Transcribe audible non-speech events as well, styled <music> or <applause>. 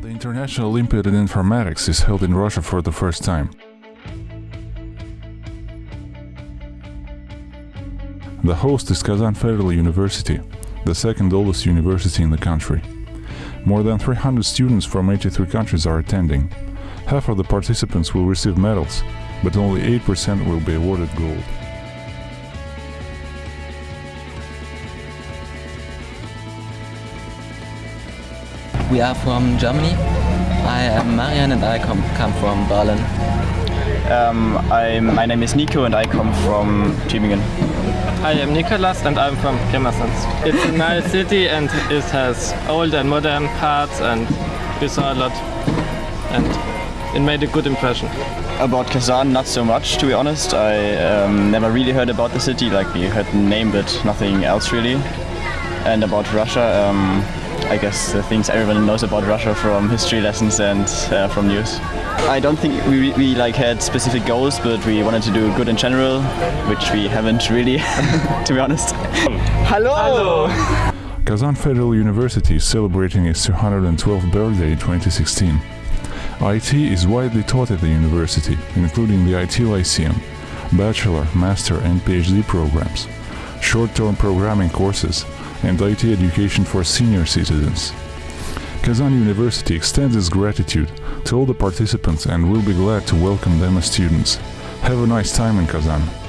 National Olympiad in Informatics is held in Russia for the first time. The host is Kazan Federal University, the second oldest university in the country. More than 300 students from 83 countries are attending. Half of the participants will receive medals, but only 8% will be awarded gold. We are from Germany. I am Marian and I come, come from Berlin. Um, I'm, my name is Nico and I come from Tübingen. I am Nicolas and I'm from Pirmasens. It's a nice city and it has old and modern parts and we saw a lot and it made a good impression. About Kazan, not so much to be honest. I um, never really heard about the city, like we heard the name but nothing else really. And about Russia, um, I guess the things everyone knows about Russia from history lessons and uh, from news. I don't think we, we like had specific goals, but we wanted to do good in general, which we haven't really, <laughs> to be honest. Hello! Kazan Federal University is celebrating its 212th birthday in 2016. IT is widely taught at the university, including the IT Lyceum, bachelor, master and PhD programs, short-term programming courses, and IT education for senior citizens. Kazan University extends its gratitude to all the participants and will be glad to welcome them as students. Have a nice time in Kazan.